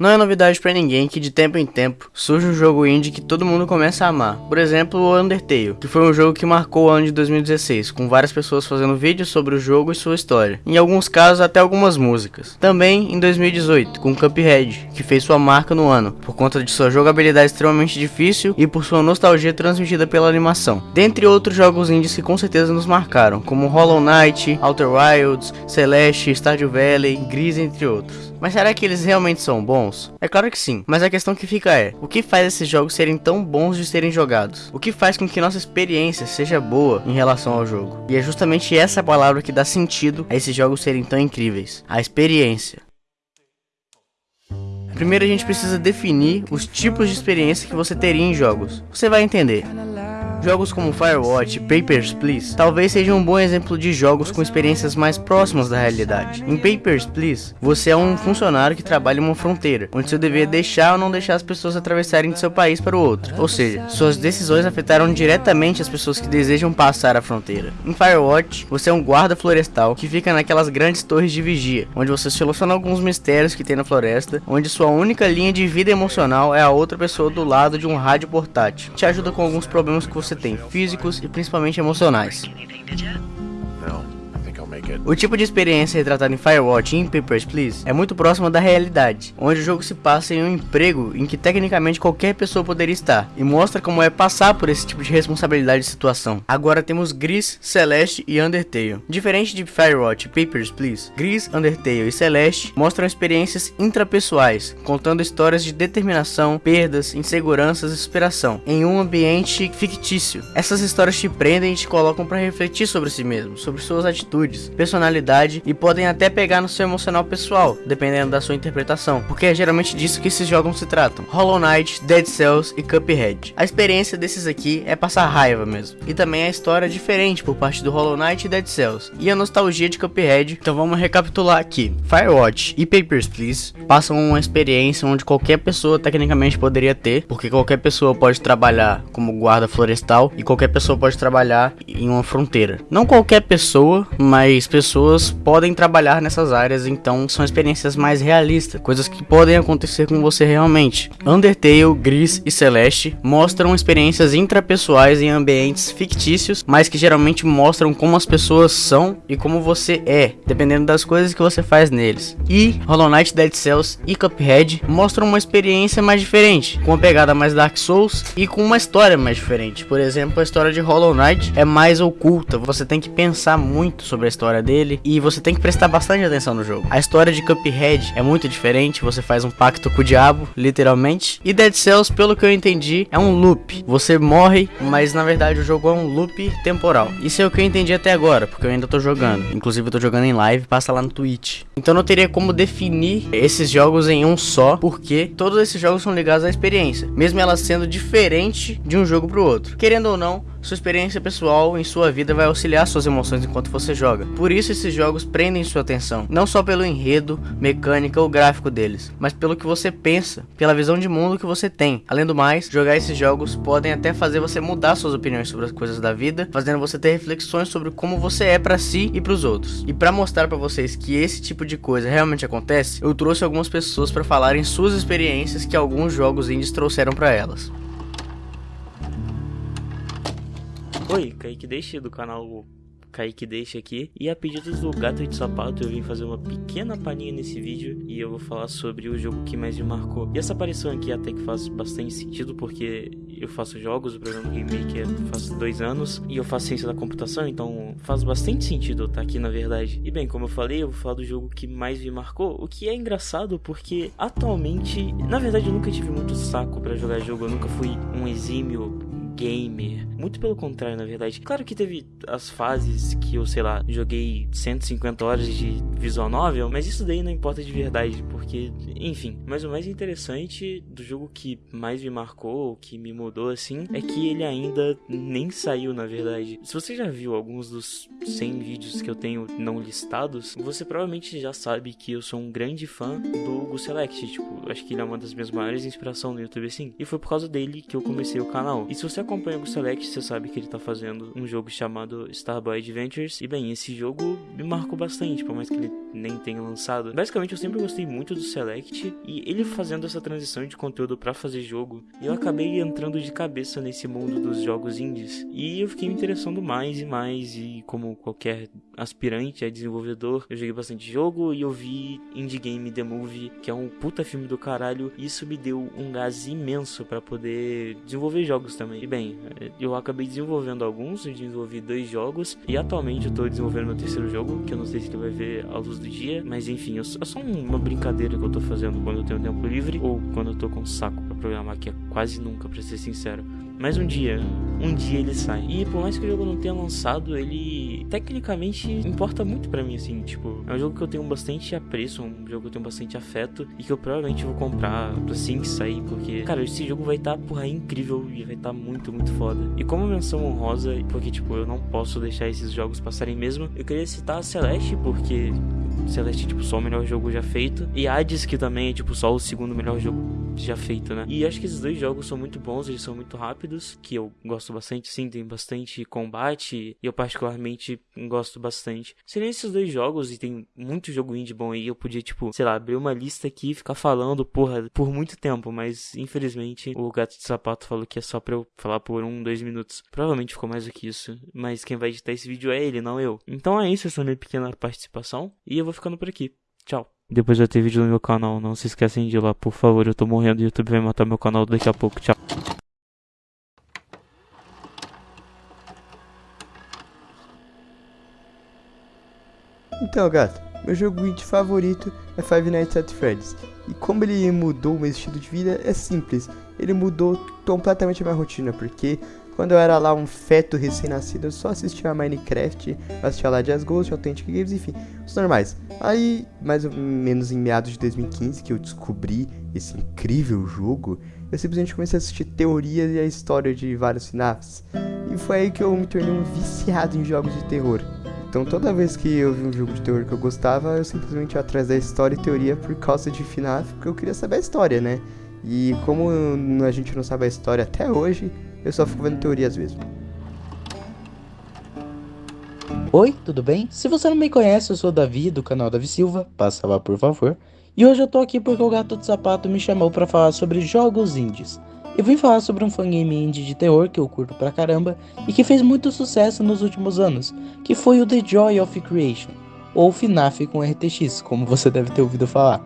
Não é novidade para ninguém que de tempo em tempo surge um jogo indie que todo mundo começa a amar. Por exemplo, o Undertale, que foi um jogo que marcou o ano de 2016, com várias pessoas fazendo vídeos sobre o jogo e sua história. Em alguns casos até algumas músicas. Também em 2018, com Cuphead, que fez sua marca no ano, por conta de sua jogabilidade extremamente difícil e por sua nostalgia transmitida pela animação. Dentre outros jogos indies que com certeza nos marcaram, como Hollow Knight, Outer Wilds, Celeste, Stardew Valley, Gris, entre outros. Mas será que eles realmente são bons? É claro que sim, mas a questão que fica é: o que faz esses jogos serem tão bons de serem jogados? O que faz com que nossa experiência seja boa em relação ao jogo? E é justamente essa palavra que dá sentido a esses jogos serem tão incríveis: a experiência. Primeiro a gente precisa definir os tipos de experiência que você teria em jogos. Você vai entender. Jogos como Firewatch Papers, Please talvez sejam um bom exemplo de jogos com experiências mais próximas da realidade. Em Papers, Please, você é um funcionário que trabalha em uma fronteira, onde seu dever é deixar ou não deixar as pessoas atravessarem de seu país para o outro. Ou seja, suas decisões afetaram diretamente as pessoas que desejam passar a fronteira. Em Firewatch, você é um guarda florestal que fica naquelas grandes torres de vigia, onde você soluciona alguns mistérios que tem na floresta, onde sua única linha de vida emocional é a outra pessoa do lado de um rádio portátil. Te ajuda com alguns problemas que você você tem, físicos e principalmente emocionais. O tipo de experiência retratada em Firewatch e em Papers, Please é muito próxima da realidade, onde o jogo se passa em um emprego em que tecnicamente qualquer pessoa poderia estar, e mostra como é passar por esse tipo de responsabilidade e situação. Agora temos Gris, Celeste e Undertale. Diferente de Firewatch e Papers, Please, Gris, Undertale e Celeste mostram experiências intrapessoais, contando histórias de determinação, perdas, inseguranças e superação, em um ambiente fictício. Essas histórias te prendem e te colocam para refletir sobre si mesmo, sobre suas atitudes, personalidade e podem até pegar no seu emocional pessoal, dependendo da sua interpretação, porque é geralmente disso que esses jogos se tratam. Hollow Knight, Dead Cells e Cuphead. A experiência desses aqui é passar raiva mesmo, e também a história é diferente por parte do Hollow Knight e Dead Cells, e a nostalgia de Cuphead. Então vamos recapitular aqui. Firewatch e Papers, Please passam uma experiência onde qualquer pessoa tecnicamente poderia ter, porque qualquer pessoa pode trabalhar como guarda florestal e qualquer pessoa pode trabalhar em uma fronteira. Não qualquer pessoa, mas pessoas podem trabalhar nessas áreas, então são experiências mais realistas, coisas que podem acontecer com você realmente. Undertale, Gris e Celeste mostram experiências intrapessoais em ambientes fictícios, mas que geralmente mostram como as pessoas são e como você é, dependendo das coisas que você faz neles. E Hollow Knight, Dead Cells e Cuphead mostram uma experiência mais diferente, com uma pegada mais Dark Souls e com uma história mais diferente. Por exemplo, a história de Hollow Knight é mais oculta, você tem que pensar muito sobre a história história dele e você tem que prestar bastante atenção no jogo. A história de Cuphead é muito diferente, você faz um pacto com o diabo, literalmente. E Dead Cells, pelo que eu entendi, é um loop. Você morre, mas na verdade o jogo é um loop temporal. Isso é o que eu entendi até agora, porque eu ainda tô jogando. Inclusive eu tô jogando em live, passa lá no Twitch. Então não teria como definir esses jogos em um só, porque todos esses jogos são ligados à experiência, mesmo ela sendo diferente de um jogo pro outro. Querendo ou não, sua experiência pessoal em sua vida vai auxiliar suas emoções enquanto você joga. Por isso esses jogos prendem sua atenção, não só pelo enredo, mecânica ou gráfico deles, mas pelo que você pensa, pela visão de mundo que você tem. Além do mais, jogar esses jogos podem até fazer você mudar suas opiniões sobre as coisas da vida, fazendo você ter reflexões sobre como você é para si e para os outros. E para mostrar para vocês que esse tipo de coisa realmente acontece, eu trouxe algumas pessoas para falarem suas experiências que alguns jogos indies trouxeram para elas. Oi, Kaique Deixe do canal Kaique Deixa aqui. E a pedido do Gato de Sapato, eu vim fazer uma pequena palhinha nesse vídeo e eu vou falar sobre o jogo que mais me marcou. E essa aparição aqui até que faz bastante sentido, porque eu faço jogos, o programa Game Maker faz dois anos, e eu faço ciência da computação, então faz bastante sentido eu estar aqui na verdade. E bem, como eu falei, eu vou falar do jogo que mais me marcou, o que é engraçado porque atualmente, na verdade eu nunca tive muito saco para jogar jogo, eu nunca fui um exímio gamer. Muito pelo contrário, na verdade. Claro que teve as fases que eu, sei lá, joguei 150 horas de visual novel, mas isso daí não importa de verdade, porque, enfim. Mas o mais interessante do jogo que mais me marcou, que me mudou assim, é que ele ainda nem saiu, na verdade. Se você já viu alguns dos 100 vídeos que eu tenho não listados, você provavelmente já sabe que eu sou um grande fã do Gu Select. Tipo, acho que ele é uma das minhas maiores inspirações no YouTube, assim. E foi por causa dele que eu comecei o canal. E se você acompanha o Select, você sabe que ele tá fazendo um jogo chamado Starboy Adventures. E bem, esse jogo me marcou bastante, por mais que ele nem tenha lançado. Basicamente, eu sempre gostei muito do Select e ele fazendo essa transição de conteúdo para fazer jogo, eu acabei entrando de cabeça nesse mundo dos jogos indies e eu fiquei me interessando mais e mais e como qualquer aspirante a desenvolvedor, eu joguei bastante jogo e eu vi Indie Game The Movie, que é um puta filme do caralho, e isso me deu um gás imenso para poder desenvolver jogos também. E bem, eu acabei desenvolvendo alguns, eu desenvolvi dois jogos e atualmente eu tô desenvolvendo meu terceiro jogo, que eu não sei se ele vai ver a luz do dia, mas enfim, é só uma brincadeira que eu tô fazendo quando eu tenho tempo livre ou quando eu tô com saco para programar, que é quase nunca, para ser sincero. Mas um dia, um dia ele sai. E por mais que o jogo não tenha lançado, ele tecnicamente importa muito para mim, assim, tipo, é um jogo que eu tenho bastante apreço, um jogo que eu tenho bastante afeto e que eu provavelmente vou comprar assim que sair, porque, cara, esse jogo vai estar, tá, porra, incrível e vai estar tá muito, muito foda. E como menção honrosa, porque, tipo, eu não posso deixar esses jogos passarem mesmo, eu queria citar a Celeste, porque Celeste é tipo só o melhor jogo já feito. E Hades, que também é tipo só o segundo melhor jogo já feito, né? E acho que esses dois jogos são muito bons, eles são muito rápidos, que eu gosto bastante, sim, tem bastante combate, e eu particularmente gosto bastante. Seriam esses dois jogos, e tem muito jogo indie bom aí, eu podia, tipo, sei lá, abrir uma lista aqui e ficar falando, porra, por muito tempo, mas infelizmente o Gato de Sapato falou que é só pra eu falar por um, dois minutos. Provavelmente ficou mais do que isso, mas quem vai editar esse vídeo é ele, não eu. Então é isso, essa minha pequena participação, e eu vou ficando por aqui. Tchau. Depois vai ter vídeo no meu canal, não se esquecem de ir lá, por favor. Eu tô morrendo, o YouTube vai matar meu canal daqui a pouco. Tchau. Então, gato, meu jogo indie favorito é Five Nights at Freddy's. E como ele mudou o meu estilo de vida, é simples. Ele mudou completamente a minha rotina, porque quando eu era lá um feto recém-nascido, eu só assistia a Minecraft, assistia lá Jazz Ghost, Authentic Games, enfim, os normais. Aí, mais ou menos em meados de 2015, que eu descobri esse incrível jogo, eu simplesmente comecei a assistir teorias e a história de vários FNAFs. E foi aí que eu me tornei um viciado em jogos de terror. Então toda vez que eu vi um jogo de terror que eu gostava, eu simplesmente ia atrás da história e teoria por causa de FNAF, porque eu queria saber a história, né? E como a gente não sabe a história até hoje, eu só fico vendo teorias mesmo. Oi, tudo bem? Se você não me conhece, eu sou o Davi, do canal Davi Silva, passa lá por favor. E hoje eu tô aqui porque o Gato de Sapato me chamou para falar sobre jogos indies. Eu vim falar sobre um fangame indie de terror que eu curto pra caramba e que fez muito sucesso nos últimos anos, que foi o The Joy of Creation, ou FNAF com RTX, como você deve ter ouvido falar.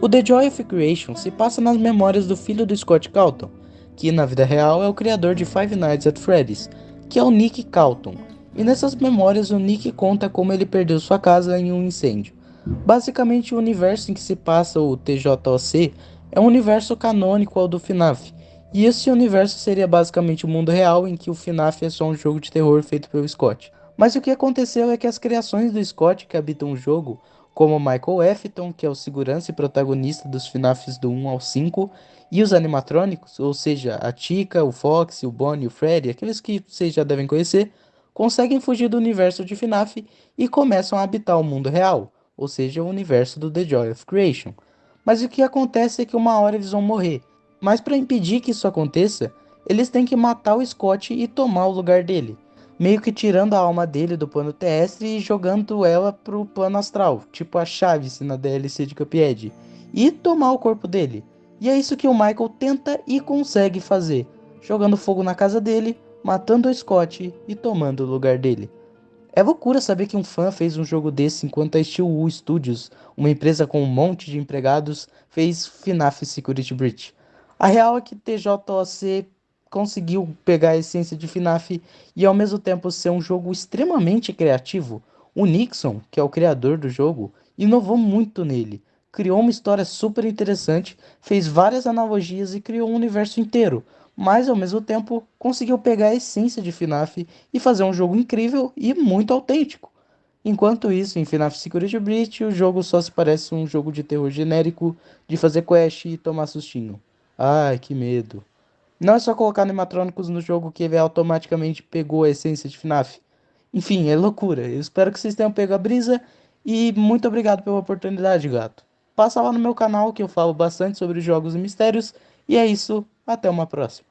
O The Joy of Creation se passa nas memórias do filho do Scott Calton, que na vida real é o criador de Five Nights at Freddy's, que é o Nick Calton. E nessas memórias o Nick conta como ele perdeu sua casa em um incêndio. Basicamente o universo em que se passa o TJOC é um universo canônico ao do FNAF, e esse universo seria basicamente o mundo real em que o FNAF é só um jogo de terror feito pelo Scott. Mas o que aconteceu é que as criações do Scott que habitam o jogo como Michael Effton, que é o segurança e protagonista dos FNAFs do 1 ao 5, e os animatrônicos, ou seja, a Chica, o Fox, o Bonnie o Freddy, aqueles que vocês já devem conhecer, conseguem fugir do universo de FNAF e começam a habitar o mundo real, ou seja, o universo do The Joy of Creation. Mas o que acontece é que uma hora eles vão morrer. Mas para impedir que isso aconteça, eles têm que matar o Scott e tomar o lugar dele meio que tirando a alma dele do plano terrestre e jogando ela pro plano astral, tipo a Chaves na DLC de Cuphead, e tomar o corpo dele. E é isso que o Michael tenta e consegue fazer, jogando fogo na casa dele, matando o Scott e tomando o lugar dele. É loucura saber que um fã fez um jogo desse enquanto a Steel Studios, uma empresa com um monte de empregados, fez FNAF Security Breach. A real é que TJOC conseguiu pegar a essência de FNAF e ao mesmo tempo ser um jogo extremamente criativo. O Nixon, que é o criador do jogo, inovou muito nele. Criou uma história super interessante, fez várias analogias e criou um universo inteiro, mas ao mesmo tempo conseguiu pegar a essência de FNAF e fazer um jogo incrível e muito autêntico. Enquanto isso, em FNAF Security Breach, o jogo só se parece um jogo de terror genérico, de fazer quest e tomar sustinho. Ai, que medo. Não é só colocar animatrônicos no jogo que ele automaticamente pegou a essência de FNAF. Enfim, é loucura. Eu espero que vocês tenham pego a brisa e muito obrigado pela oportunidade, gato. Passa lá no meu canal que eu falo bastante sobre jogos e mistérios. E é isso, até uma próxima.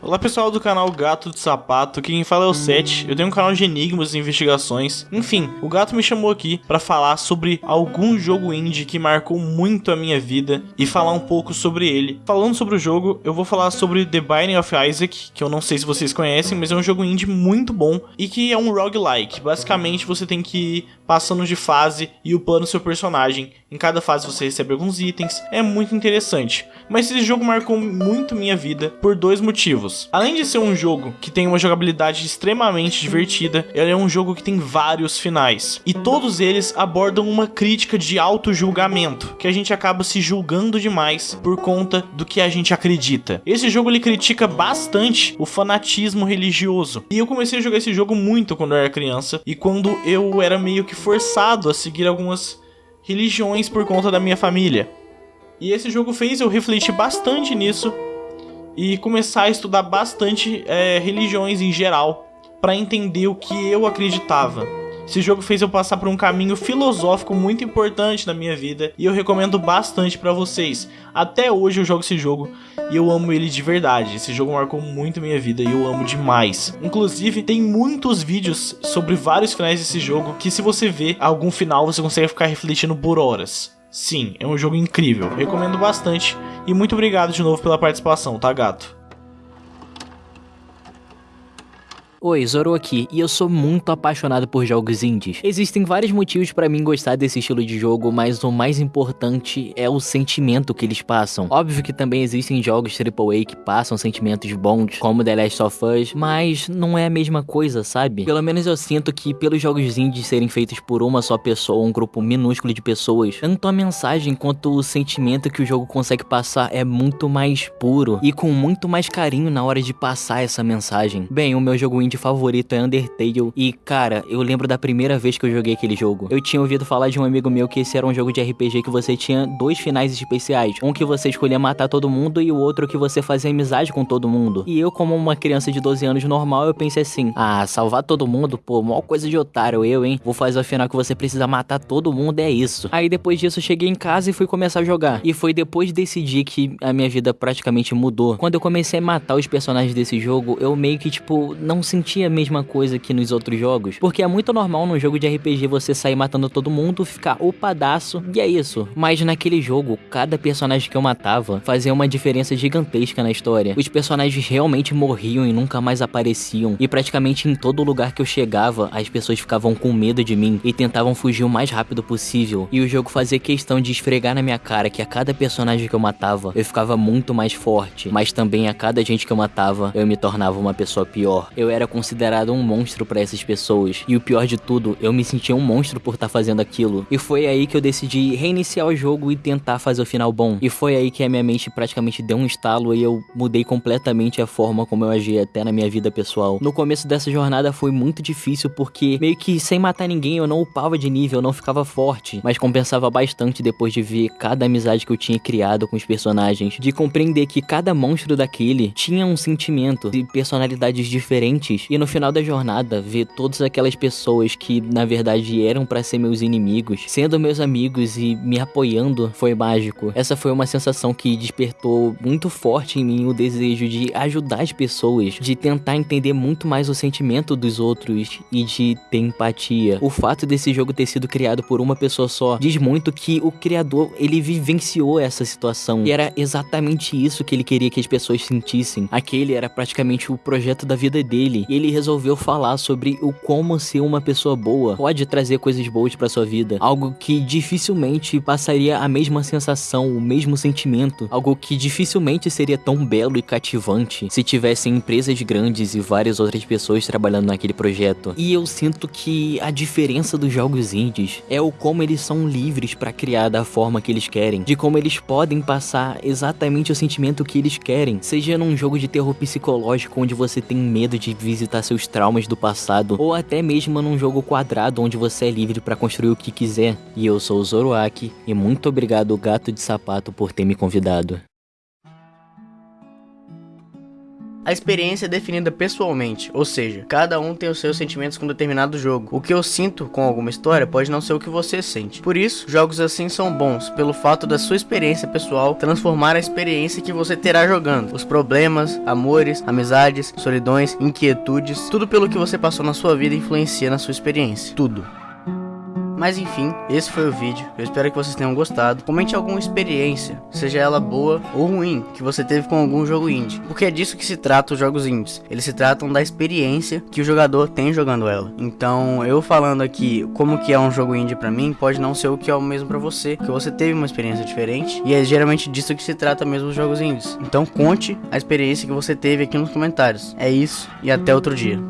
Olá pessoal do canal Gato de Sapato, quem fala é o Seth. Eu tenho um canal de enigmas e investigações. Enfim, o gato me chamou aqui para falar sobre algum jogo indie que marcou muito a minha vida e falar um pouco sobre ele. Falando sobre o jogo, eu vou falar sobre The Binding of Isaac, que eu não sei se vocês conhecem, mas é um jogo indie muito bom e que é um roguelike. Basicamente, você tem que passando de fase e upando seu personagem. Em cada fase você recebe alguns itens. É muito interessante. Mas esse jogo marcou muito minha vida por dois motivos. Além de ser um jogo que tem uma jogabilidade extremamente divertida, ele é um jogo que tem vários finais. E todos eles abordam uma crítica de auto-julgamento, que a gente acaba se julgando demais por conta do que a gente acredita. Esse jogo ele critica bastante o fanatismo religioso. E eu comecei a jogar esse jogo muito quando eu era criança e quando eu era meio que forçado a seguir algumas religiões por conta da minha família. E esse jogo fez eu refletir bastante nisso e começar a estudar bastante é, religiões em geral para entender o que eu acreditava. Esse jogo fez eu passar por um caminho filosófico muito importante na minha vida e eu recomendo bastante para vocês. Até hoje eu jogo esse jogo e eu amo ele de verdade. Esse jogo marcou muito minha vida e eu amo demais. Inclusive, tem muitos vídeos sobre vários finais desse jogo que se você ver algum final você consegue ficar refletindo por horas. Sim, é um jogo incrível, recomendo bastante e muito obrigado de novo pela participação, tá gato? Oi, Zoro aqui, e eu sou muito apaixonado por jogos indies. Existem vários motivos para mim gostar desse estilo de jogo, mas o mais importante é o sentimento que eles passam. Óbvio que também existem jogos AAA que passam sentimentos bons, como The Last of Us, mas não é a mesma coisa, sabe? Pelo menos eu sinto que pelos jogos indies serem feitos por uma só pessoa, um grupo minúsculo de pessoas, tanto a mensagem quanto o sentimento que o jogo consegue passar é muito mais puro e com muito mais carinho na hora de passar essa mensagem. Bem, o meu jogo indie favorito é Undertale. E, cara, eu lembro da primeira vez que eu joguei aquele jogo. Eu tinha ouvido falar de um amigo meu que esse era um jogo de RPG que você tinha dois finais especiais. Um que você escolhia matar todo mundo e o outro que você fazia amizade com todo mundo. E eu, como uma criança de 12 anos normal, eu pensei assim: ah, salvar todo mundo? Pô, maior coisa de otário eu, hein? Vou fazer o final que você precisa matar todo mundo, é isso. Aí depois disso eu cheguei em casa e fui começar a jogar. E foi depois desse dia que a minha vida praticamente mudou. Quando eu comecei a matar os personagens desse jogo, eu meio que, tipo, não senti sentia a mesma coisa que nos outros jogos. Porque é muito normal num jogo de RPG você sair matando todo mundo, ficar opadaço, e é isso. Mas naquele jogo, cada personagem que eu matava fazia uma diferença gigantesca na história. Os personagens realmente morriam e nunca mais apareciam. E praticamente em todo lugar que eu chegava, as pessoas ficavam com medo de mim e tentavam fugir o mais rápido possível. E o jogo fazia questão de esfregar na minha cara que a cada personagem que eu matava, eu ficava muito mais forte. Mas também a cada gente que eu matava, eu me tornava uma pessoa pior. Eu era considerado um monstro para essas pessoas. E o pior de tudo, eu me sentia um monstro por estar tá fazendo aquilo. E foi aí que eu decidi reiniciar o jogo e tentar fazer o final bom. E foi aí que a minha mente praticamente deu um estalo e eu mudei completamente a forma como eu agi até na minha vida pessoal. No começo dessa jornada foi muito difícil porque meio que sem matar ninguém eu não upava de nível, eu não ficava forte, mas compensava bastante depois de ver cada amizade que eu tinha criado com os personagens, de compreender que cada monstro daquele tinha um sentimento e personalidades diferentes e no final da jornada, ver todas aquelas pessoas que na verdade eram para ser meus inimigos, sendo meus amigos e me apoiando, foi mágico. Essa foi uma sensação que despertou muito forte em mim o desejo de ajudar as pessoas, de tentar entender muito mais o sentimento dos outros e de ter empatia. O fato desse jogo ter sido criado por uma pessoa só diz muito que o criador ele vivenciou essa situação e era exatamente isso que ele queria que as pessoas sentissem. Aquele era praticamente o projeto da vida dele. E ele resolveu falar sobre o como ser uma pessoa boa. Pode trazer coisas boas para sua vida, algo que dificilmente passaria a mesma sensação, o mesmo sentimento, algo que dificilmente seria tão belo e cativante se tivessem empresas grandes e várias outras pessoas trabalhando naquele projeto. E eu sinto que a diferença dos jogos indies é o como eles são livres para criar da forma que eles querem, de como eles podem passar exatamente o sentimento que eles querem, seja num jogo de terror psicológico onde você tem medo de visitar visitar seus traumas do passado, ou até mesmo num jogo quadrado onde você é livre para construir o que quiser. E eu sou o Zoroark, e muito obrigado Gato de Sapato por ter me convidado. A experiência é definida pessoalmente, ou seja, cada um tem os seus sentimentos com determinado jogo. O que eu sinto com alguma história pode não ser o que você sente. Por isso, jogos assim são bons, pelo fato da sua experiência pessoal transformar a experiência que você terá jogando. Os problemas, amores, amizades, solidões, inquietudes, tudo pelo que você passou na sua vida influencia na sua experiência. Tudo. Mas enfim, esse foi o vídeo. Eu espero que vocês tenham gostado. Comente alguma experiência, seja ela boa ou ruim, que você teve com algum jogo indie. Porque é disso que se trata os jogos indies. Eles se tratam da experiência que o jogador tem jogando ela. Então, eu falando aqui como que é um jogo indie para mim, pode não ser o que é o mesmo para você, que você teve uma experiência diferente. E é geralmente disso que se trata mesmo os jogos indies. Então, conte a experiência que você teve aqui nos comentários. É isso e até outro dia.